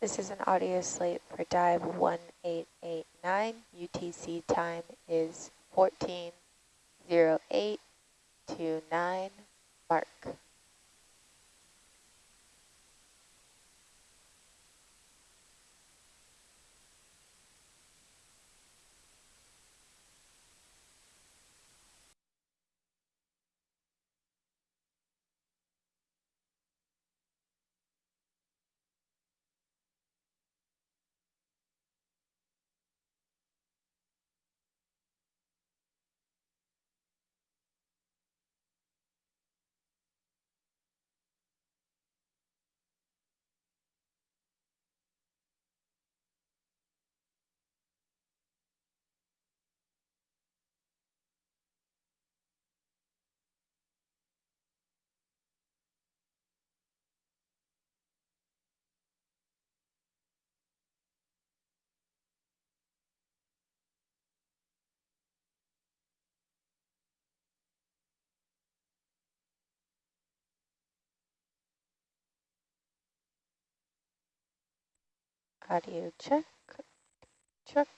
This is an audio slate for dive 1889. UTC time is 140829 mark. Audio check, check.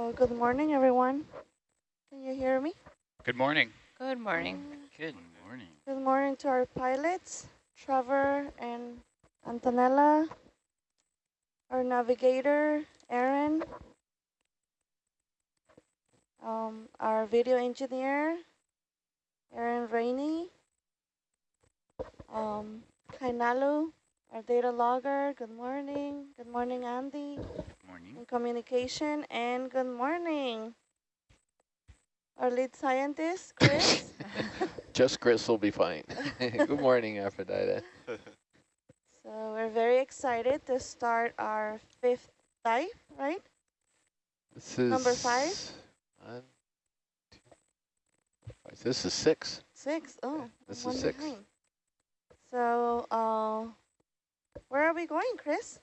Oh, good morning, everyone. Can you hear me? Good morning. Good morning. Good morning. Good morning to our pilots, Trevor and Antonella, our navigator, Aaron, um, our video engineer, Aaron Rainey, um, Kainalu, our data logger, good morning. Good morning, Andy, Good morning. in communication, and good morning. Our lead scientist, Chris. Just Chris will be fine. Good morning, Aphrodite. So we're very excited to start our fifth dive, right? This is Number five? One, two, five. This is six. Six. Oh, this is six. behind. So, uh, where are we going, Chris?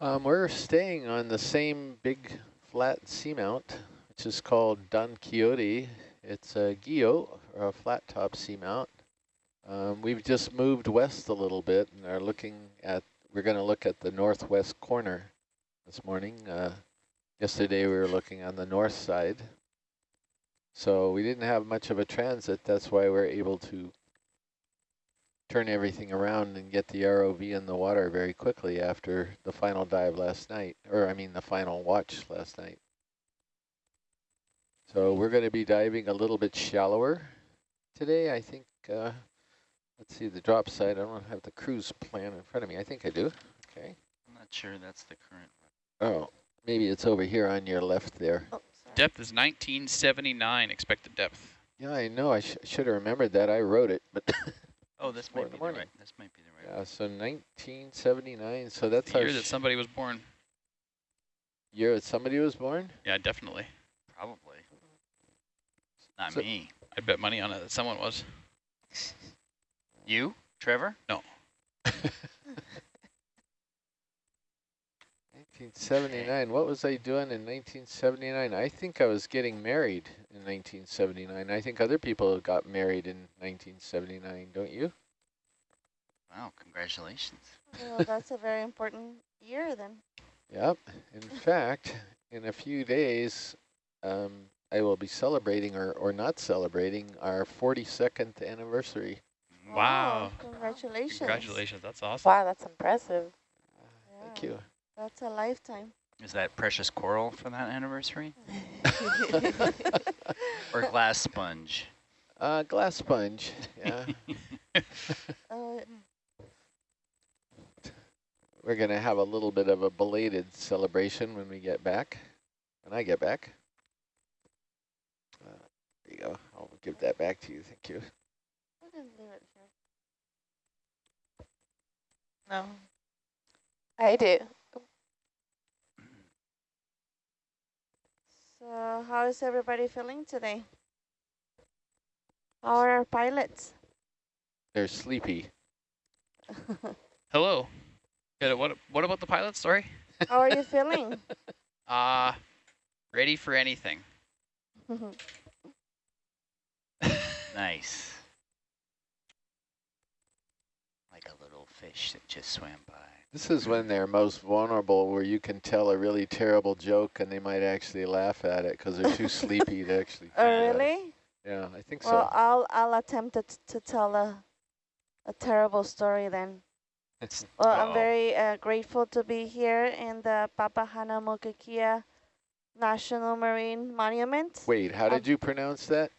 Um, we're staying on the same big flat seamount, which is called Don Quixote. It's a guyot, or a flat top seamount. Um, we've just moved west a little bit and are looking at, we're going to look at the northwest corner this morning. Uh, yesterday we were looking on the north side. So we didn't have much of a transit. That's why we're able to turn everything around and get the ROV in the water very quickly after the final dive last night, or I mean the final watch last night. So we're going to be diving a little bit shallower today. I think, uh, let's see the drop side. I don't have the cruise plan in front of me. I think I do. Okay. I'm not sure that's the current. Oh, maybe it's over here on your left there. Oh. Depth is 1979 expected depth. Yeah, I know. I sh should have remembered that. I wrote it, but Oh, this might be the the right. This might be the right. yeah. So 1979. So that's the our year that somebody was born. year that somebody was born. Yeah, definitely. Probably. Not So- me. I'd bet money on it that someone was. You, Trevor? 1979. What was I doing in 1979? I think I was getting married in 1979. I think other people got married in 1979, don't you? Wow, congratulations. Well, that's a very important year then. Yep. In fact, in a few days, um, I will be celebrating or, or not celebrating our 42nd anniversary. Wow. Congratulations. Congratulations. That's awesome. Wow, that's impressive. Thank Yeah, you. That's a lifetime. Is that precious coral for that anniversary? Or glass sponge? Uh, glass sponge. Yeah. Uh, We're going to have a little bit of a belated celebration when we get back, when I get back. Uh, there you go. I'll give that back to you. Thank you. we can leave it here. No. I do. So how is everybody feeling today? How are our pilots? They're sleepy. Hello. What what about the pilot story? How are you feeling? Uh ready for anything. Nice. Like a little fish that just swam by. This is when they're most vulnerable, where you can tell a really terrible joke and they might actually laugh at it because they're too sleepy to actually. oh, really? Yeah, I think Well, so. I'll I'll attempt to, to tell a a terrible story then. Well, I'm very uh, grateful to be here in the Papahānaumokuākea National Marine Monument. Wait, how did you pronounce that?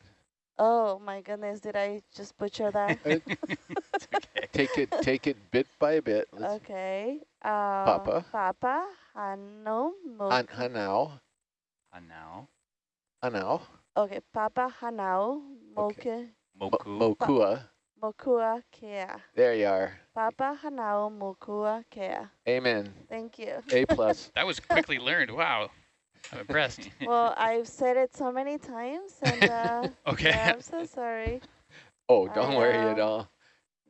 Oh my goodness, did I just butcher that? Uh, It's okay. take it, take it bit by bit. Let's okay. Uh, Papa. Papa Han, Hanau hanao, And now, hanao, Okay, Papa Hanau Okay. Moke Moku. mo- mokua. Mokua Kea. There you are. Papa Hanau Mokua Kea. Amen. Thank you. A plus. That was quickly learned. Wow. I'm impressed. Well, I've said it so many times, and uh, Okay. yeah, I'm so sorry. Oh, don't I, worry at um, all.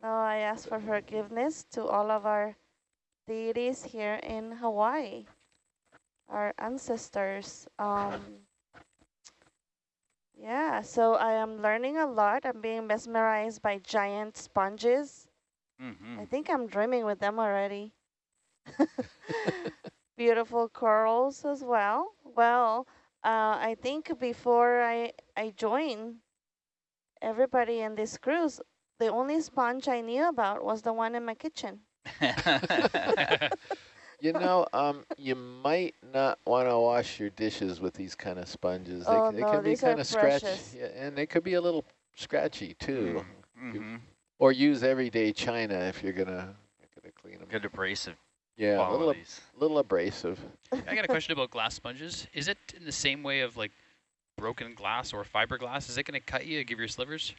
No, I ask for forgiveness to all of our deities here in Hawaii, our ancestors. Um, yeah, so I am learning a lot. I'm being mesmerized by giant sponges. Mm-hmm. I think I'm dreaming with them already. beautiful corals as well. Well, uh, I think before I, I joined everybody in this cruise, the only sponge I knew about was the one in my kitchen. You know, um, you might not want to wash your dishes with these kind of sponges. They, Oh, c- they no, can be these are kind of scratchy, yeah, and they could be a little scratchy too. mm-hmm. Or use everyday china if you're gonna, gonna clean them. Good abrasive Yeah, a little, ab- little abrasive. I got a question about glass sponges. Is it in the same way of like broken glass or fiberglass? Is it going to cut you, give your slivers?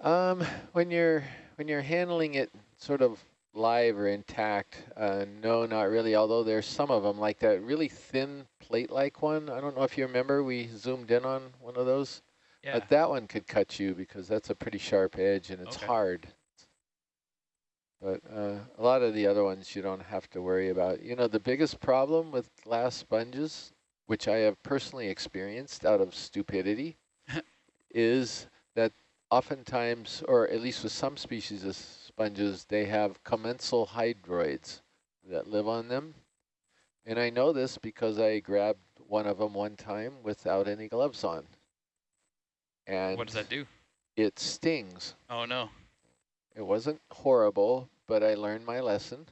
Um, when you're when you're handling it sort of live or intact, uh, no, not really. Although there's some of them like that really thin plate-like one. I don't know if you remember. We zoomed in on one of those. Yeah. Uh, that one could cut you because that's a pretty sharp edge and it's Okay. hard. But uh, a lot of the other ones you don't have to worry about. You know, the biggest problem with glass sponges, which I have personally experienced out of stupidity, is that oftentimes, or at least with some species of sponges, they have commensal hydroids that live on them. And I know this because I grabbed one of them one time without any gloves on. And what does that do? it stings. Oh, no. It wasn't horrible, but I learned my lesson.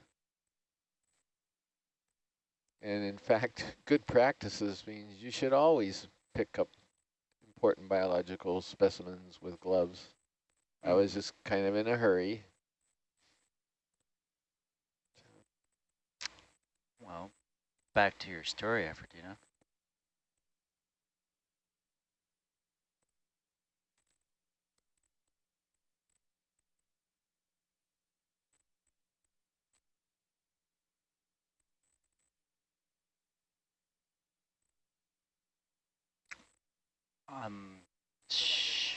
And in fact, good practices means you should always pick up important biological specimens with gloves. I was just kind of in a hurry. Well, back to your story, Aphrodina. Um, sh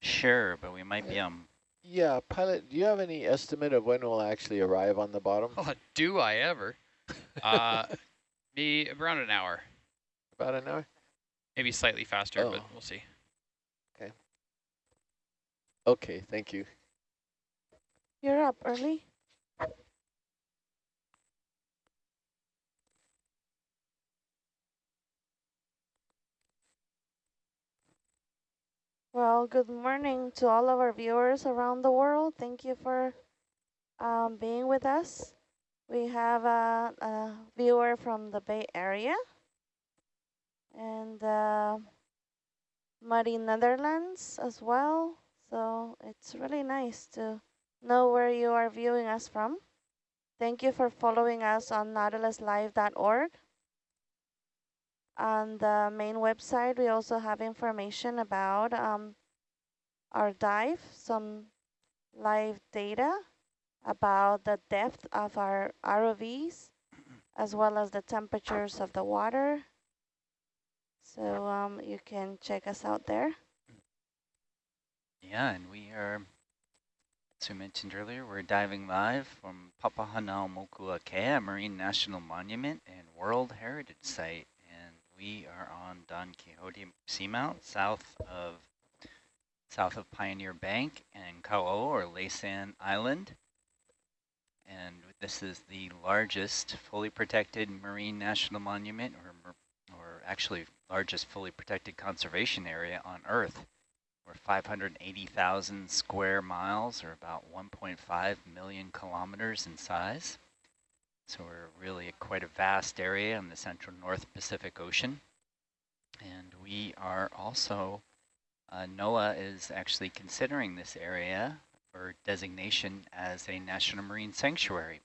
sure, but we might be um Yeah, pilot, do you have any estimate of when we'll actually arrive on the bottom? Oh, do I ever? Uh, be around an hour, About an hour? maybe slightly faster, but Oh. we'll see. Okay. Okay, thank you. You're up early. Well, good morning to all of our viewers around the world. Thank you for um, being with us. We have a, a viewer from the Bay Area and uh, Muddy Netherlands as well. So it's really nice to know where you are viewing us from. Thank you for following us on nautiluslive.org. On the main website, we also have information about um, our dive, some live data about the depth of our ROVs, as well as the temperatures of the water. So um, you can check us out there. Yeah, and we are, as we mentioned earlier, we're diving live from Papahanaumokuakea Marine National Monument and World Heritage Site. We are on Don Quixote Seamount, south of south of Pioneer Bank and Kauo, or Laysan Island. And this is the largest fully protected marine national monument, or, or actually largest fully protected conservation area on Earth. We're 580,000 square miles, or about 1.5 million kilometers in size. So we're really quite a vast area in the central North Pacific Ocean. And we are also, uh, NOAA is actually considering this area for designation as a National Marine Sanctuary.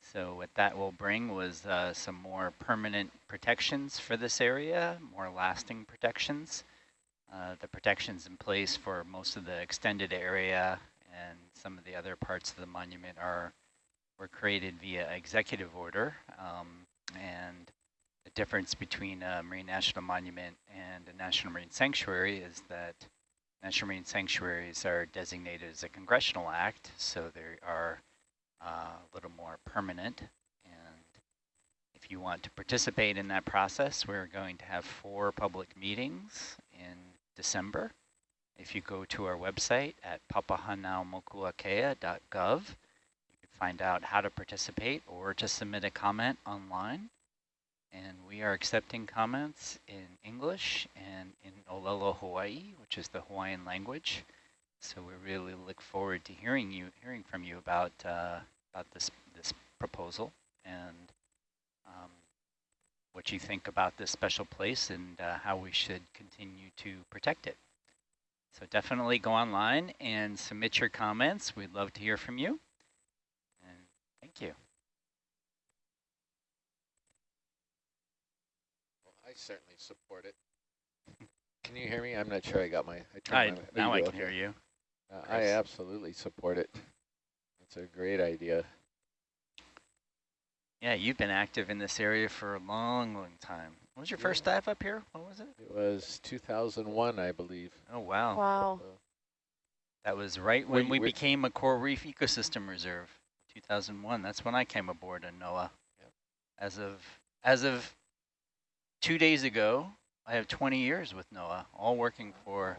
So what that will bring was uh, some more permanent protections for this area, more lasting protections. Uh, the protections in place for most of the extended area and some of the other parts of the monument are were created via executive order. Um, and the difference between a Marine National Monument and a National Marine Sanctuary is that National Marine Sanctuaries are designated as a congressional act, so they are uh, a little more permanent. And if you want to participate in that process, we're going to have four public meetings in December. If you go to our website at papahanaumokuakea.gov, find out how to participate or to submit a comment online. And we are accepting comments in English and in Olelo, Hawaii, which is the Hawaiian language. So we really look forward to hearing you, hearing from you about uh, about this this proposal and um, what you think about this special place and uh, how we should continue to protect it. So definitely go online and submit your comments. We'd love to hear from you. And thank you. Well, I certainly support it. Can you hear me? I'm not sure I got my. I I, my, now I can okay. hear you. Uh, I absolutely support it. It's a great idea. Yeah, you've been active in this area for a long, long time. When was your first dive up here? What was it? It was 2001, I believe. Oh, wow. Wow. So, That was right when you- we became a coral reef ecosystem reserve, 2001. That's when I came aboard uh, in NOAA. Yep. As of as of two days ago, I have 20 years with NOAA, all working for.